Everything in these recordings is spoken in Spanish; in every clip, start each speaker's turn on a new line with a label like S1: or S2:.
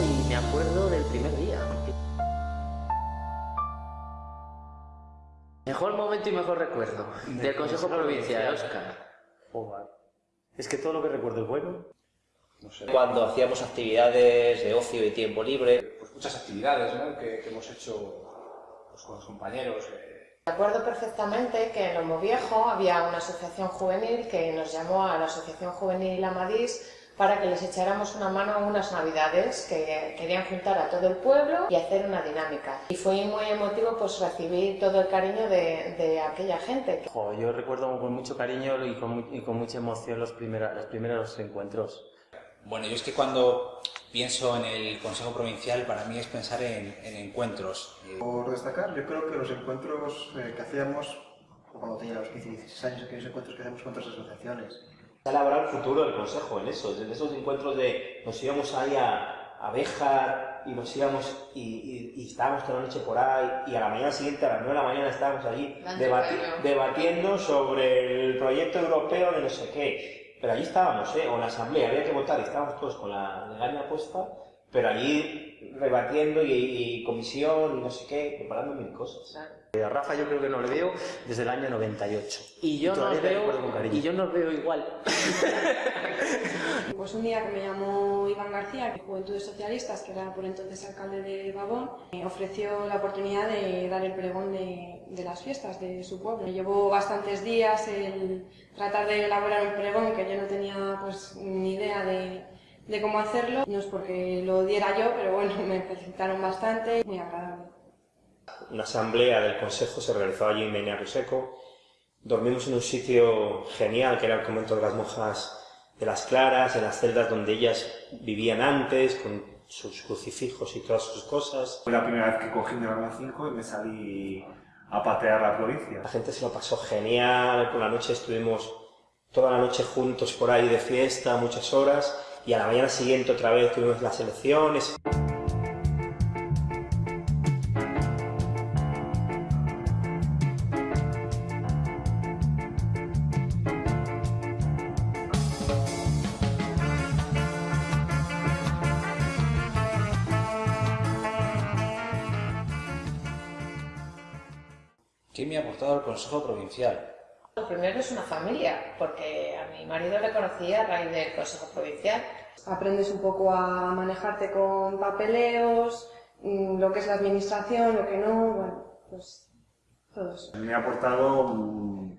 S1: acuerdo del primer día. Mejor momento y mejor recuerdo del Consejo Provincial, Oscar.
S2: Joder. Es que todo lo que recuerdo es bueno.
S3: No sé.
S4: Cuando hacíamos actividades de ocio y tiempo libre,
S3: Pues muchas actividades ¿no? que, que hemos hecho pues, con los compañeros. eh,
S5: Recuerdo perfectamente que en Lomo Viejo había una asociación juvenil que nos llamó a la Asociación Juvenil Amadís para que les echáramos una mano unas navidades que querían juntar a todo el pueblo y hacer una dinámica. Y fue muy emotivo pues recibir todo el cariño de, de aquella gente.
S2: Jo, yo recuerdo con mucho cariño y con, y con mucha emoción los, primera- los primeros encuentros.
S6: Bueno, yo es que cuando pienso en el Consejo Provincial, para mí es pensar en, en encuentros. Eh,
S7: Por destacar, yo creo que los encuentros eh, que hacíamos cuando tenía los 15 y 16 años, aquellos encuentros que hacemos con otras asociaciones,
S4: se elaborar el futuro del Consejo en eso, en esos encuentros de nos íbamos ahí a, a Béjar y nos íbamos y, y- y estábamos toda la noche por ahí y a la mañana siguiente, a las 9 de la mañana, estábamos allí debati- debatiendo sobre el proyecto europeo de no sé qué. Pero allí estábamos, ¿eh? o en la asamblea, había que votar y estábamos todos con la legaña puesta, pero allí rebatiendo y, y comisión y no sé qué, preparando mil cosas.
S2: Eh, A Rafa yo creo que no le veo desde el año 98.
S1: Y yo nos
S2: te
S1: veo, y yo nos veo igual.
S8: Pues un día que me llamó Iván García, de Juventudes Socialistas, que era por entonces alcalde de Babón, me ofreció la oportunidad de dar el pregón de, de las fiestas de su pueblo. Me llevó bastantes días el tratar de elaborar un pregón que yo no tenía pues ni idea de, de cómo hacerlo. No es porque lo diera yo, pero bueno, me felicitaron bastante, muy agradable.
S4: Una asamblea del Consejo se realizó allí en Menario Seco. Dormimos en un sitio genial, que era el convento de las monjas de las Claras, en las celdas donde ellas vivían antes, con sus crucifijos y todas sus cosas.
S9: Fue la primera vez que cogí mi arma 5 y me salí a patear la provincia.
S4: La gente se lo pasó genial, por la noche estuvimos toda la noche juntos por ahí de fiesta, muchas horas, y a la mañana siguiente otra vez tuvimos las elecciones.
S6: ¿Qué me ha aportado el Consejo Provincial?
S5: Lo primero es una familia, porque a mi marido le conocía a raíz del Consejo Provincial.
S8: Aprendes un poco a manejarte con papeleos, mm, lo que es la administración, lo que no, bueno, pues todo eso.
S9: Me ha aportado mm,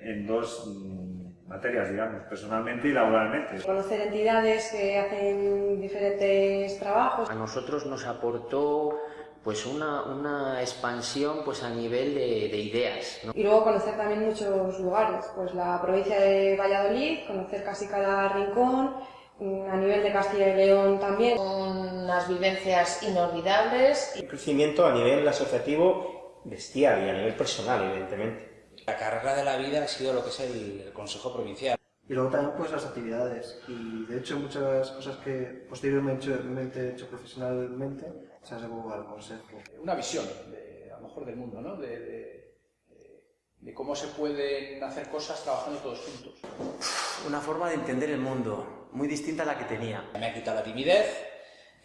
S9: en dos mm, materias, digamos, personalmente y laboralmente.
S8: Conocer entidades que hacen diferentes trabajos.
S1: A nosotros nos aportó pues una, una expansión pues a nivel de, de ideas. ¿no?
S8: Y luego conocer también muchos lugares, pues la provincia de Valladolid, conocer casi cada rincón, mm, a nivel de Castilla y León también.
S5: Unas vivencias inolvidables.
S4: Un crecimiento a nivel asociativo bestial y a nivel personal, evidentemente.
S6: La carrera de la vida ha sido lo que es el, el Consejo Provincial.
S7: Y luego también pues las actividades. Y de hecho muchas cosas que posteriormente he hecho profesionalmente se las debo al consejo.
S3: una visión, de, a lo mejor del mundo, ¿no? De, de- de- de cómo se pueden hacer cosas trabajando todos juntos.
S2: Una forma de entender el mundo muy distinta a la que tenía.
S6: Me ha quitado la timidez,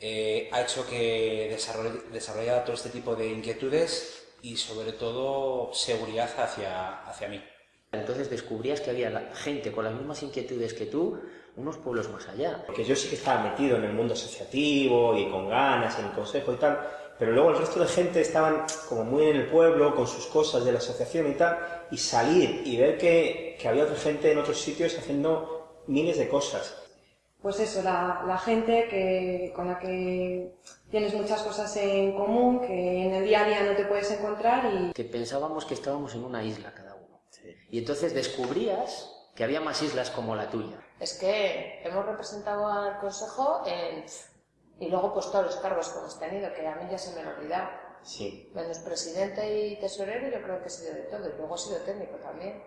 S6: eh, ha hecho que desarrolle- desarrollara todo este tipo de inquietudes y sobre todo seguridad hacia, hacia mí.
S1: Entonces descubrías que había gente con las mismas inquietudes que tú, unos pueblos más allá.
S4: Porque yo sí que estaba metido en el mundo asociativo y con ganas en el consejo y tal, pero luego el resto de gente estaban como muy en el pueblo con sus cosas de la asociación y tal, y salir y ver que, que había otra gente en otros sitios haciendo miles de cosas.
S8: Pues eso, la, la gente que, con la que tienes muchas cosas en común, que en el día a día no te puedes encontrar y
S1: Que pensábamos que estábamos en una isla cada uno. Y entonces descubrías que había más islas como la tuya.
S5: Es que hemos representado al Consejo en... y luego pues todos los cargos que hemos tenido, que a mí ya se me han olvidado.
S4: Sí.
S5: Menos presidente y tesorero, yo creo que he sido de todo, y luego he sido técnico también.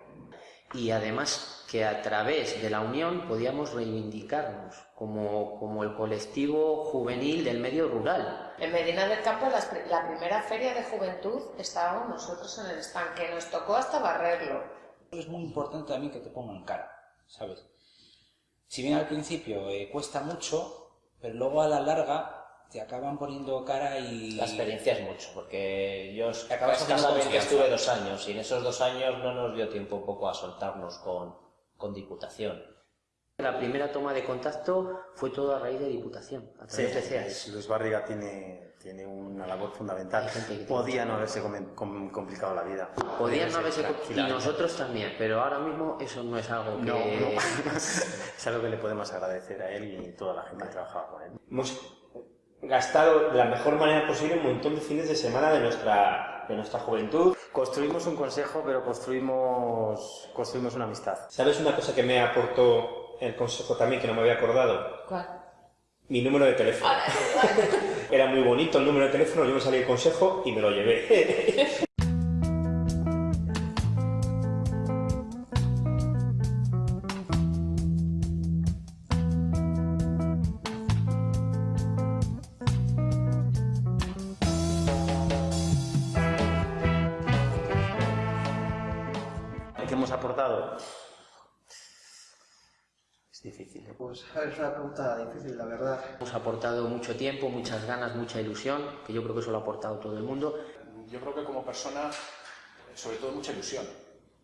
S1: Y además que a través de la unión podíamos reivindicarnos como, como el colectivo juvenil del medio rural.
S5: En Medina del Campo, pri- la primera feria de juventud, estábamos nosotros en el stand, que nos tocó hasta barrerlo.
S6: Es muy importante también que te pongan cara, ¿sabes? Si bien al principio eh, cuesta mucho, pero luego a la larga te acaban poniendo cara y...
S10: La experiencia es mucho, porque yo escasamente estuve dos años y en esos dos años no nos dio tiempo un poco a soltarnos con, con Diputación.
S1: La primera toma de contacto fue todo a raíz de Diputación, a
S2: Sí,
S1: través de CEAS.
S2: Luis Barriga tiene, tiene una labor fundamental. Podía no haberse com- com- complicado la vida.
S1: Podían no
S2: haberse
S1: haberse... Y nosotros también, pero ahora mismo eso no es algo que...
S2: No, no. es algo que le podemos agradecer a él y toda la gente que trabajaba con él.
S4: Hemos gastado de la mejor manera posible un montón de fines de semana de nuestra, de nuestra juventud.
S2: Construimos un consejo, pero construimos, construimos una amistad.
S4: ¿Sabes una cosa que me aportó el consejo también, que no me había acordado?
S5: ¿Cuál?
S4: Mi número de teléfono. Era muy bonito el número de teléfono, yo me salí el consejo y me lo llevé.
S2: ¿Qué hemos aportado? Es difícil.
S7: Pues es una pregunta difícil, la verdad.
S1: Hemos aportado mucho tiempo, muchas ganas, mucha ilusión, que yo creo que eso lo ha aportado todo el mundo.
S3: Yo creo que como persona, sobre todo mucha ilusión.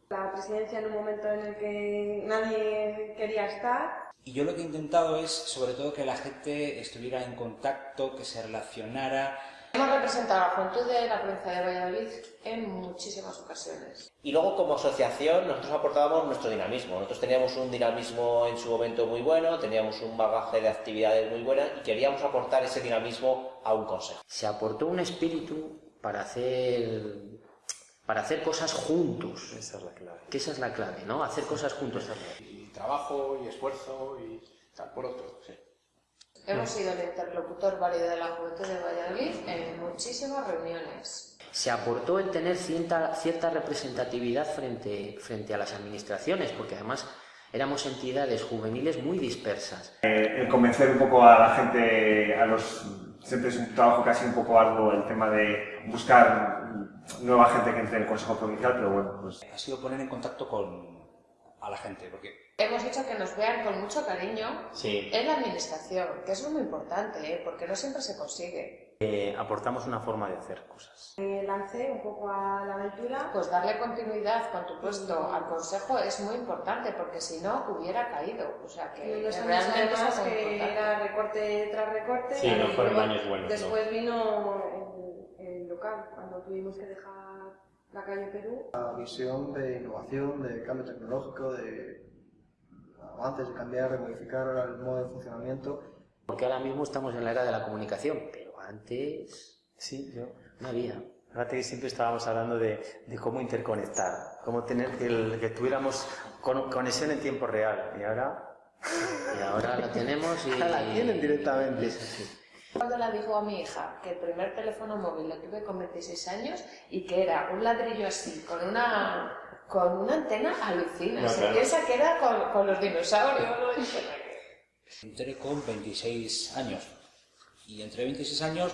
S8: La presidencia en un momento en el que nadie quería estar.
S6: Y yo lo que he intentado es, sobre todo, que la gente estuviera en contacto, que se relacionara.
S5: Hemos representado a la juventud de la provincia de Valladolid en muchísimas ocasiones.
S10: Y luego como asociación nosotros aportábamos nuestro dinamismo. Nosotros teníamos un dinamismo en su momento muy bueno, teníamos un bagaje de actividades muy buenas y queríamos aportar ese dinamismo a un consejo.
S1: Se aportó un espíritu para hacer, para hacer cosas juntos,
S2: Esa es la clave.
S1: que esa es la clave, ¿no? Hacer cosas juntos.
S3: Y trabajo, y esfuerzo, y tal por otro. Sí.
S5: Hemos sido el interlocutor válido de la juventud de Valladolid en muchísimas reuniones.
S1: Se aportó el tener cierta, cierta representatividad frente, frente a las administraciones, porque además éramos entidades juveniles muy dispersas.
S9: el convencer un poco a la gente, a los siempre es un trabajo casi un poco arduo el tema de buscar nueva gente que entre en el Consejo Provincial, pero bueno, pues
S6: Ha sido poner en contacto con a la gente, porque
S5: Hemos hecho que nos vean con mucho cariño
S4: Sí.
S5: en la administración, que eso es muy importante, ¿eh? porque no siempre se consigue.
S2: Eh, aportamos una forma de hacer cosas.
S8: Me lancé un poco a la aventura.
S5: Pues darle continuidad con tu puesto al consejo es muy importante, porque si no hubiera caído. O sea que
S8: Y años
S5: realmente
S8: además
S5: es
S8: que
S5: importante.
S8: era recorte tras recorte.
S4: Sí, no fueron años buenos,
S8: Después vino el, el local, cuando tuvimos que dejar la calle Perú.
S7: La visión de innovación, de cambio tecnológico, de avances, de cambiar, de modificar el modo de funcionamiento.
S1: Porque ahora mismo estamos en la era de la comunicación, pero antes
S2: Sí, yo.
S1: no había.
S2: Fíjate que siempre estábamos hablando de, de cómo interconectar, cómo tener que, el- que tuviéramos con- conexión en tiempo real. Y ahora
S1: Y ahora la tenemos y...
S2: la tienen directamente.
S1: Es así.
S5: Cuando la dijo a mi hija que el primer teléfono móvil lo tuve con 26 años y que era un ladrillo así, con una, con una antena alucina.
S4: No,
S5: Se
S4: claro.
S5: piensa que era con, con los dinosaurios.
S6: entré con 26 años. Y entré 26 años,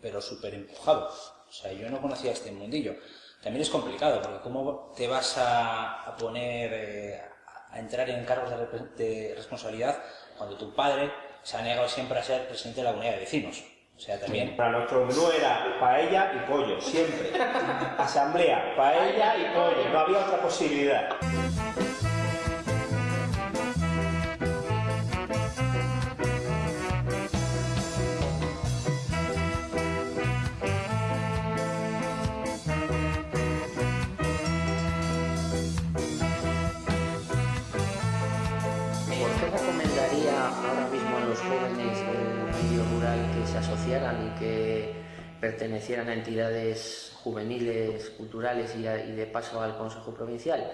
S6: pero súper empujado. O sea, yo no conocía este mundillo. También es complicado, porque ¿cómo te vas a, a poner eh, a entrar en cargos de, de responsabilidad cuando tu padre se ha negado siempre a ser presidente de la comunidad de vecinos? O sea, también...
S4: Para nuestro menú era paella y pollo, siempre. Asamblea, paella y pollo, no había otra posibilidad.
S1: Ahora mismo a los jóvenes del medio rural que se asociaran y que pertenecieran a entidades juveniles, culturales y, a- y de paso al Consejo Provincial?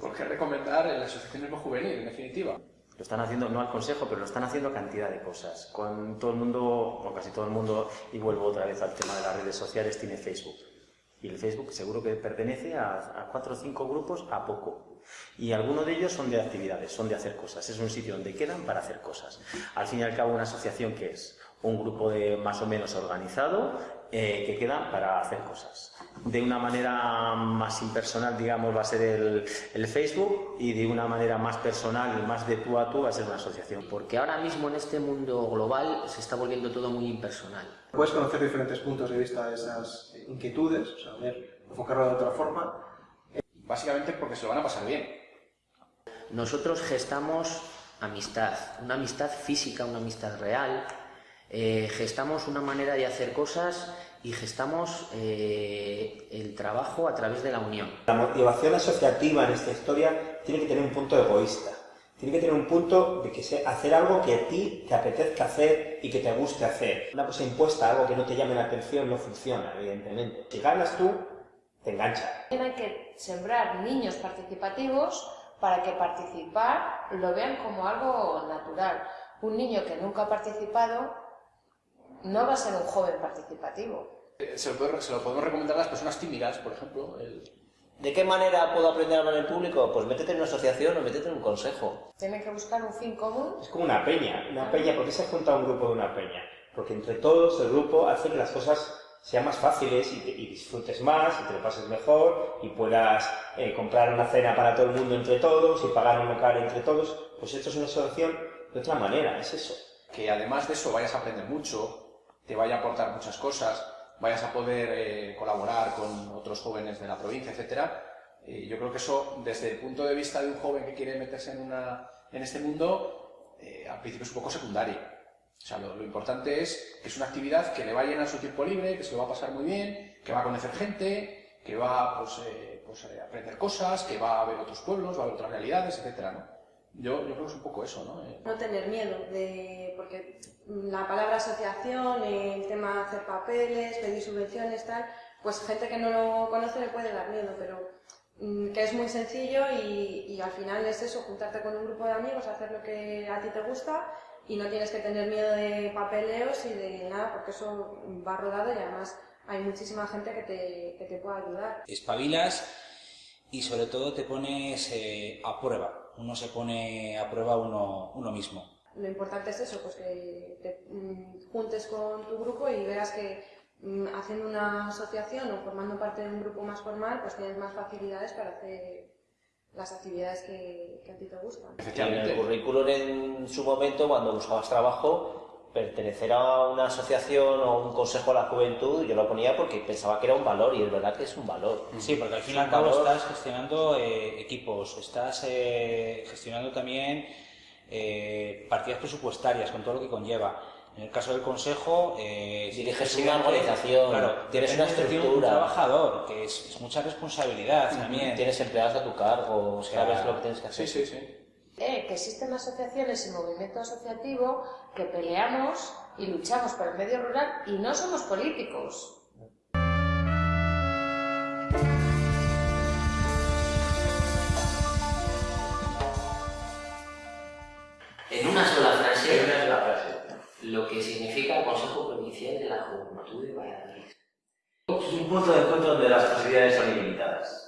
S3: ¿Por qué recomendar el asociacionismo juvenil, en definitiva?
S2: Lo están haciendo, no al consejo, pero lo están haciendo cantidad de cosas. Con todo el mundo, o casi todo el mundo, y vuelvo otra vez al tema de las redes sociales, tiene Facebook. Y el Facebook seguro que pertenece a, cuatro o cinco grupos a poco. Y algunos de ellos son de actividades, son de hacer cosas. Es un sitio donde quedan para hacer cosas. Al fin y al cabo, una asociación que es un grupo de más o menos organizado, eh, que quedan para hacer cosas. De una manera más impersonal, digamos, va a ser el, el, Facebook y de una manera más personal y más de tú a tú va a ser una asociación.
S1: Porque ahora mismo en este mundo global se está volviendo todo muy impersonal.
S7: Puedes conocer diferentes puntos de vista de esas inquietudes, o sea, ver, enfocarlo de otra forma.
S3: Básicamente porque se lo van a pasar bien.
S1: Nosotros gestamos amistad, una amistad física, una amistad real, eh, gestamos una manera de hacer cosas y gestamos eh, el trabajo a través de la unión.
S4: La motivación asociativa en esta historia tiene que tener un punto egoísta. Tiene que tener un punto de que sea hacer algo que a ti te apetezca hacer y que te guste hacer. Una cosa impuesta, algo que no te llame la atención, no funciona, evidentemente. Si ganas tú, te engancha.
S5: Hay que sembrar niños participativos para que participar lo vean como algo natural. Un niño que nunca ha participado no va a ser un joven participativo.
S3: Se lo, puede, se lo podemos recomendar a las personas tímidas, por ejemplo. El...
S10: ¿De qué manera puedo aprender a hablar en público? Pues métete en una asociación o métete en un consejo.
S5: Tienen que buscar un fin común.
S4: Es como una peña. Una peña, ¿por qué se ha juntado un grupo de una peña? Porque entre todos el grupo hace que las cosas sean más fáciles y, te, y disfrutes más y te lo pases mejor y puedas eh, comprar una cena para todo el mundo entre todos y pagar un local entre todos. Pues esto es una asociación de otra manera, es eso.
S3: Que además de eso vayas a aprender mucho, te vaya a aportar muchas cosas, vayas a poder eh, colaborar con otros jóvenes de la provincia, etcétera. Eh, yo creo que eso, desde el punto de vista de un joven que quiere meterse en, una, este mundo, eh, al principio es un poco secundario. O sea, lo, importante es que es una actividad que le va a llenar su tiempo libre, que se lo va a pasar muy bien, que va a conocer gente, que va pues, pues, a aprender cosas, que va a ver otros pueblos, va a ver otras realidades, etcétera. Yo, yo creo que es un poco eso, ¿no?
S8: No tener miedo, de, porque la palabra asociación, el tema de hacer papeles, pedir subvenciones, tal, pues gente que no lo conoce le puede dar miedo, pero mm, que es muy sencillo y, y, al final es eso, juntarte con un grupo de amigos, hacer lo que a ti te gusta y no tienes que tener miedo de papeleos y de nada, porque eso va rodado y además hay muchísima gente que te, que te puede ayudar.
S6: Espabilas y sobre todo te pones eh, a prueba uno se pone a prueba uno, uno mismo.
S8: Lo importante es eso, pues que te mm, juntes con tu grupo y veas que mm, haciendo una asociación o formando parte de un grupo más formal, pues tienes más facilidades para hacer las actividades que, que a ti te gustan.
S10: En el currículum en su momento, cuando buscabas trabajo, pertenecer a una asociación o un consejo a la juventud, yo lo ponía porque pensaba que era un valor y es verdad que es un valor.
S6: Sí, porque al fin y al cabo estás gestionando eh, equipos, estás eh, gestionando también eh, partidas presupuestarias con todo lo que conlleva. En el caso del consejo, eh,
S10: diriges una organización,
S6: claro,
S10: tienes una estructura.
S6: Un trabajador, que es, es mucha responsabilidad también.
S10: Tienes empleados a tu cargo, sabes lo que tienes que hacer.
S3: Sí, sí, sí.
S5: Eh, que existen asociaciones y movimiento asociativo que peleamos y luchamos por el medio rural y no somos políticos.
S1: En una sola frase,
S10: En una sola frase.
S1: lo que significa el Consejo Provincial de la Juventud de Valladolid.
S11: Es un punto de encuentro donde las posibilidades son ilimitadas.